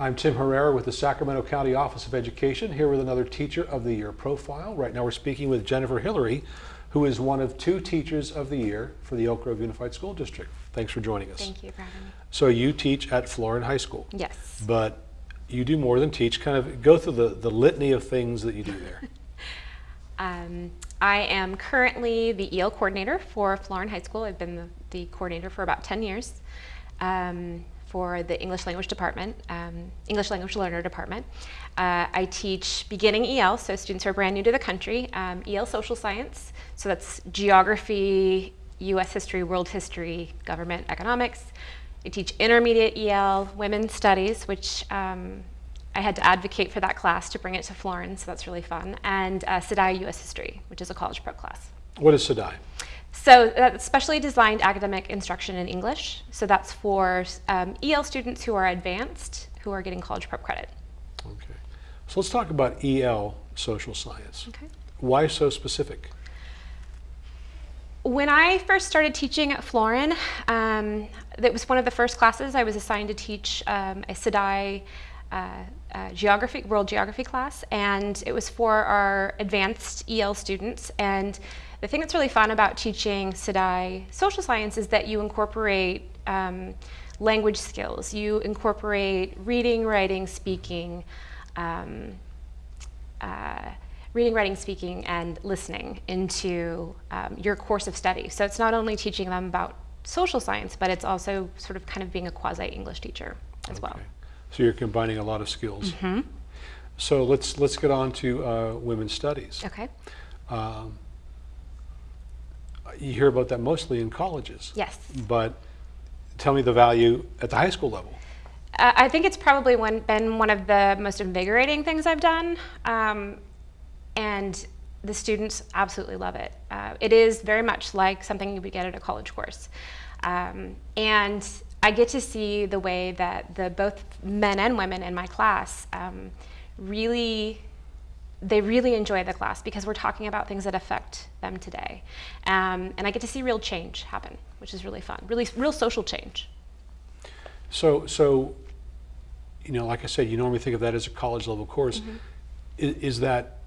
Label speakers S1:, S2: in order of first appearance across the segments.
S1: I'm Tim Herrera with the Sacramento County Office of Education, here with another Teacher of the Year profile. Right now we're speaking with Jennifer Hillary, who is one of two Teachers of the Year for the Elk Grove Unified School District. Thanks for joining us.
S2: Thank you for having me.
S1: So you teach at Florin High School.
S2: Yes.
S1: But you do more than teach. Kind of go through the, the litany of things that you do there.
S2: Um, I am currently the EL coordinator for Florin High School. I've been the, the coordinator for about 10 years um, for the English language department, um, English language learner department. Uh, I teach beginning EL, so students who are brand new to the country, um, EL social science, so that's geography, US history, world history, government, economics. I teach intermediate EL, women's studies, which um, I had to advocate for that class to bring it to Florin, so that's really fun, and uh, SDAIE US History, which is a college prep class.
S1: What is SDAIE?
S2: So that's specially designed academic instruction in English. So that's for um, EL students who are advanced, who are getting college prep credit.
S1: Okay. So let's talk about EL social science.
S2: Okay.
S1: Why so specific?
S2: When I first started teaching at Florin, um, that was one of the first classes I was assigned to teach um, a SDAIE uh, uh, geography, world geography class, and it was for our advanced EL students. And the thing that's really fun about teaching SDAIE social science is that you incorporate um, language skills. You incorporate reading, writing, speaking, um, uh, reading, writing, speaking, and listening into um, your course of study. So it's not only teaching them about social science, but it's also sort of kind of being a quasi-English teacher as well.
S1: So you're combining a lot of skills. So let's let's get on to uh, women's studies.
S2: Okay.
S1: Um, you hear about that mostly in colleges.
S2: Yes.
S1: But tell me the value at the high school level.
S2: Uh, I think it's probably one, been one of the most invigorating things I've done. Um, and the students absolutely love it. Uh, it is very much like something you would get at a college course. Um, and I get to see the way that the both men and women in my class um, really they really enjoy the class because we're talking about things that affect them today. Um, and I get to see real change happen, which is really fun, really real social change.
S1: So so you know, like I said, you normally think of that as a college level course. Is, is that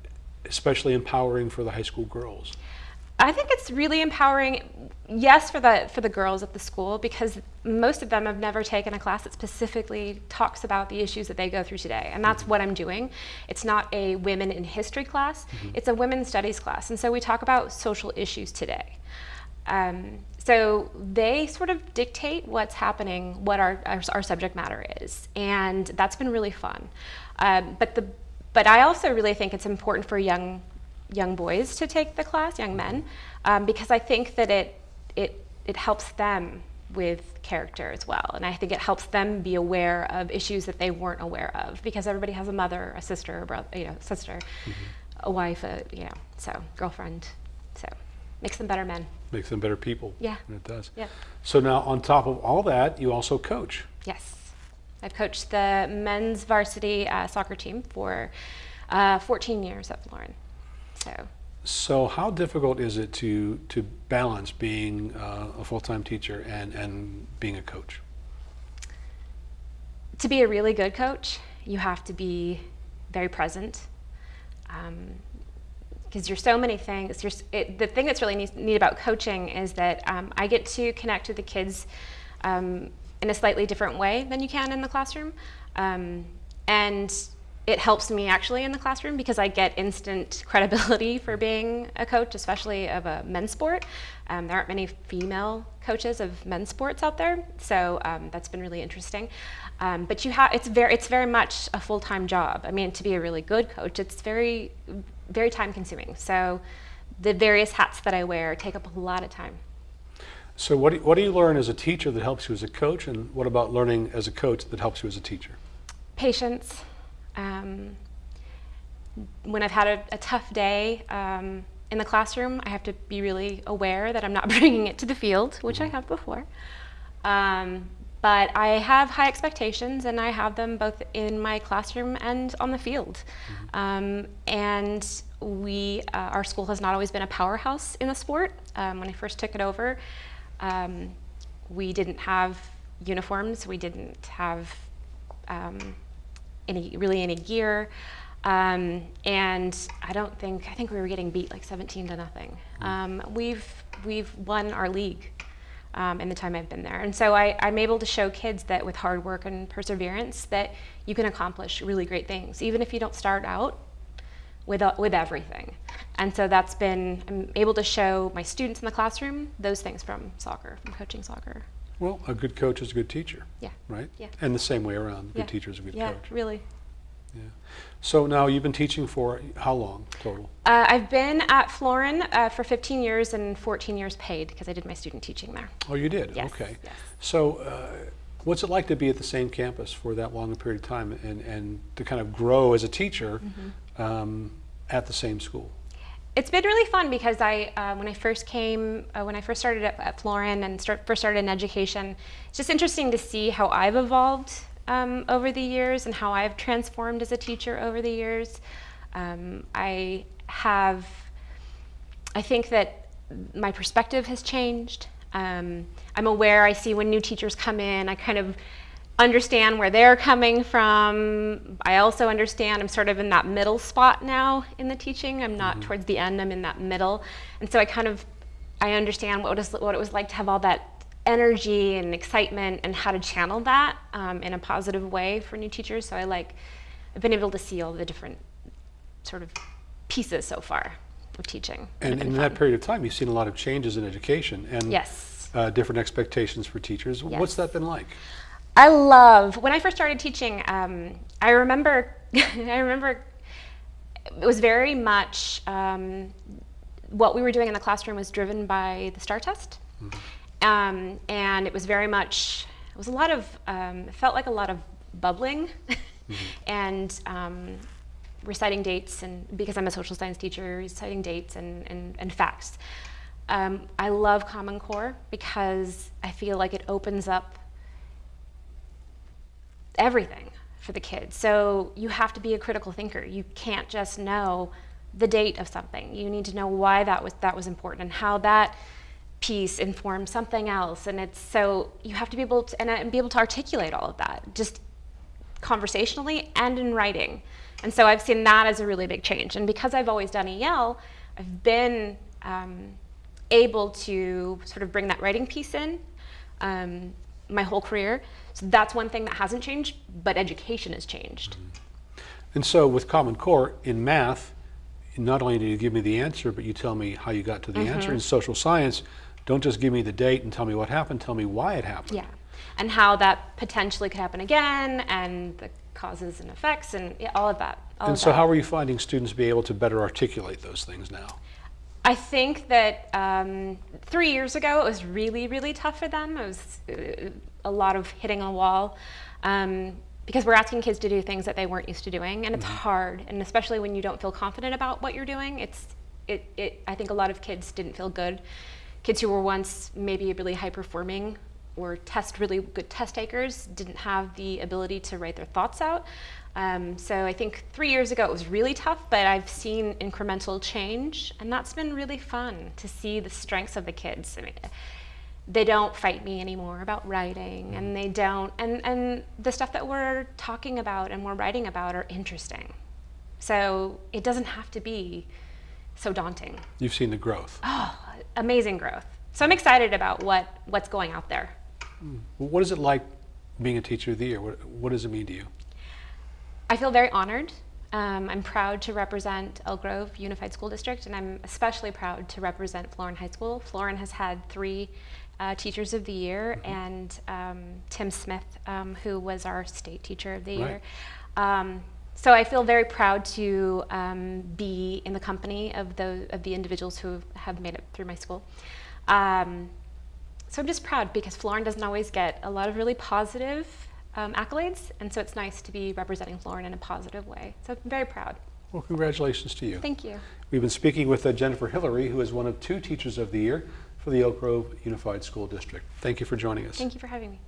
S1: especially empowering for the high school girls?
S2: I think it's really empowering, yes, for the for the girls at the school because most of them have never taken a class that specifically talks about the issues that they go through today, and that's what I'm doing. It's not a women in history class; it's a women's studies class, and so we talk about social issues today. Um, so they sort of dictate what's happening, what our, our, our subject matter is, and that's been really fun. Um, but the but I also really think it's important for young young boys to take the class, young men, um, because I think that it, it, it helps them with character as well. And I think it helps them be aware of issues that they weren't aware of because everybody has a mother, a sister, a brother, you know, sister,
S1: Mm-hmm.
S2: a wife, a, you know, so girlfriend. So makes them better men.
S1: Makes them better people.
S2: Yeah.
S1: It does.
S2: Yeah.
S1: So now on top of all that, you also coach.
S2: Yes. I've coached the men's varsity uh, soccer team for uh, 14 years at Florin. So
S1: So how difficult is it to to balance being uh, a full-time teacher and and being a coach?
S2: to be a really good coach, you have to be very present. Because you're so many things. It, the thing that's really neat, neat about coaching is that um, I get to connect with the kids um, in a slightly different way than you can in the classroom. Um, and it helps me actually in the classroom because I get instant credibility for being a coach, especially of a men's sport. Um, there aren't many female coaches of men's sports out there, so um, that's been really interesting. Um, but you have it's very it's very much a full time job. I mean, to be a really good coach, it's very very time consuming. So the various hats that I wear take up a lot of time.
S1: So what do, what do you learn as a teacher that helps you as a coach, and what about learning as a coach that helps you as a teacher?
S2: patience. Um, when I've had a, a tough day um, in the classroom, I have to be really aware that I'm not bringing it to the field, which I have before. Um, but I have high expectations, and I have them both in my classroom and on the field. Um, and we, uh, our school has not always been a powerhouse in the sport. Um, when I first took it over, um, we didn't have uniforms. We didn't have um, in a, really any a year. Um, and I don't think I think we were getting beat like 17 to nothing. Um, we've we've won our league um, in the time I've been there, and so I, I'm able to show kids that with hard work and perseverance that you can accomplish really great things, even if you don't start out with uh, with everything. And so that's been I'm able to show my students in the classroom those things from soccer, from coaching soccer.
S1: Well, a good coach is a good teacher,
S2: Yeah.
S1: right?
S2: Yeah.
S1: And the same way around, a
S2: Yeah.
S1: good teacher is a good
S2: yeah,
S1: coach.
S2: really.
S1: Yeah. So now you've been teaching for how long total?
S2: Uh, I've been at Florin uh, for 15 years and 14 years paid because I did my student teaching there.
S1: Oh, you did?
S2: Yes,
S1: Okay.
S2: yes.
S1: So uh, what's it like to be at the same campus for that long a period of time and, and to kind of grow as a teacher
S2: Mm-hmm.
S1: um, at the same school?
S2: It's been really fun because I, uh, when I first came, uh, when I first started at, at Florin and start, first started in education, it's just interesting to see how I've evolved um, over the years and how I've transformed as a teacher over the years. Um, I have, I think that my perspective has changed. Um, I'm aware, I see when new teachers come in, I kind of understand where they're coming from. I also understand I'm sort of in that middle spot now in the teaching. I'm not towards the end, I'm in that middle. And so I kind of, I understand what it, was, what it was like to have all that energy and excitement and how to channel that um, in a positive way for new teachers. So I like, I've been able to see all the different sort of pieces so far of teaching.
S1: And in
S2: been
S1: that period of time, you've seen a lot of changes in education and
S2: Yes.
S1: uh, different expectations for teachers. What's that been like?
S2: I love when I first started teaching. Um, I remember, I remember, it was very much um, what we were doing in the classroom was driven by the STAR test, um, and it was very much. It was a lot of. Um, it felt like a lot of bubbling, and um, reciting dates, and because I'm a social science teacher, reciting dates and and, and facts. Um, I love Common Core because I feel like it opens up everything for the kids. So you have to be a critical thinker. You can't just know the date of something. You need to know why that was that was important and how that piece informed something else. And it's so you have to be able to and, uh, and be able to articulate all of that just conversationally and in writing. And so I've seen that as a really big change. And because I've always done EL, I've been um, able to sort of bring that writing piece in um, my whole career. So that's one thing that hasn't changed, but education has changed.
S1: And so with Common Core in math, not only do you give me the answer, but you tell me how you got to the
S2: Mm-hmm.
S1: answer. In social science, don't just give me the date and tell me what happened, tell me why it happened.
S2: Yeah. And how that potentially could happen again, and the causes and effects, and yeah, all of that. All
S1: And
S2: of
S1: so
S2: that.
S1: how are you finding students be able to better articulate those things now?
S2: I think that um, three years ago it was really, really tough for them. It was uh, a lot of hitting a wall um, because we're asking kids to do things that they weren't used to doing, and it's hard. And especially when you don't feel confident about what you're doing, it's it, it. I think a lot of kids didn't feel good. Kids who were once maybe really high performing or test really good test takers didn't have the ability to write their thoughts out. Um, so I think three years ago it was really tough, but I've seen incremental change, and that's been really fun to see the strengths of the kids. I mean, they don't fight me anymore about writing, and they don't, and and the stuff that we're talking about and we're writing about are interesting. So it doesn't have to be so daunting.
S1: You've seen the growth.
S2: Oh, amazing growth. So I'm excited about what what's going out there.
S1: What is it like being a teacher of the year? What, what does it mean to you?
S2: I feel very honored. Um, I'm proud to represent Elk Grove Unified School District, and I'm especially proud to represent Florin High School. Florin has had three uh, Teachers of the Year, and um, Tim Smith, um, who was our State Teacher of the
S1: Right.
S2: Year. Um, so I feel very proud to um, be in the company of the of the individuals who have made it through my school. Um, so I'm just proud because Florin doesn't always get a lot of really positive um, accolades, and so it's nice to be representing Florin in a positive way. So I'm very proud.
S1: Well, congratulations to you.
S2: Thank you.
S1: We've been speaking with uh, Jennifer Hillary, who is one of two Teachers of the Year for the Elk Grove Unified School District. Thank you for joining us.
S2: Thank you for having me.